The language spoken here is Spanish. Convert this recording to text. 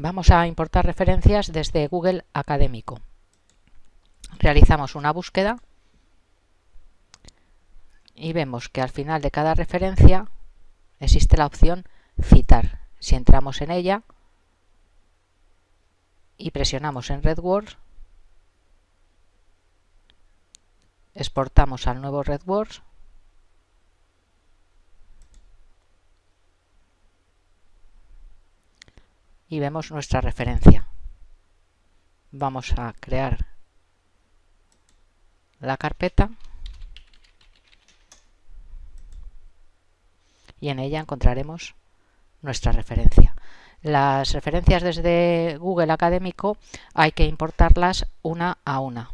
vamos a importar referencias desde Google Académico. Realizamos una búsqueda y vemos que al final de cada referencia existe la opción citar. Si entramos en ella y presionamos en RedWords, exportamos al nuevo RedWords y vemos nuestra referencia. Vamos a crear la carpeta y en ella encontraremos nuestra referencia. Las referencias desde Google Académico hay que importarlas una a una.